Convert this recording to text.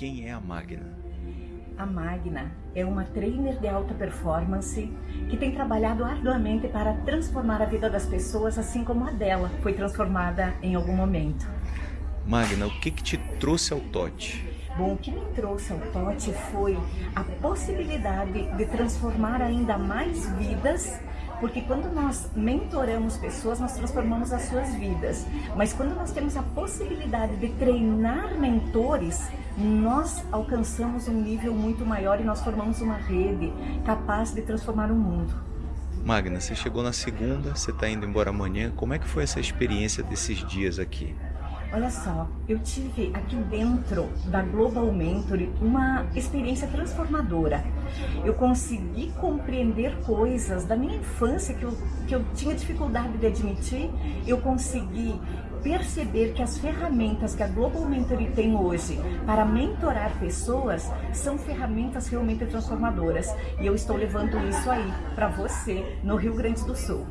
quem é a Magna? A Magna é uma trainer de alta performance que tem trabalhado arduamente para transformar a vida das pessoas, assim como a dela foi transformada em algum momento. Magna, o que, que te trouxe ao TOT? Bom, o que me trouxe ao TOT foi a possibilidade de transformar ainda mais vidas porque quando nós mentoramos pessoas, nós transformamos as suas vidas. Mas quando nós temos a possibilidade de treinar mentores, nós alcançamos um nível muito maior e nós formamos uma rede capaz de transformar o mundo. Magna, você chegou na segunda, você está indo embora amanhã. Como é que foi essa experiência desses dias aqui? Olha só, eu tive aqui dentro da Global Mentor uma experiência transformadora. Eu consegui compreender coisas da minha infância que eu, que eu tinha dificuldade de admitir. Eu consegui perceber que as ferramentas que a Global Mentoring tem hoje para mentorar pessoas são ferramentas realmente transformadoras. E eu estou levando isso aí para você no Rio Grande do Sul.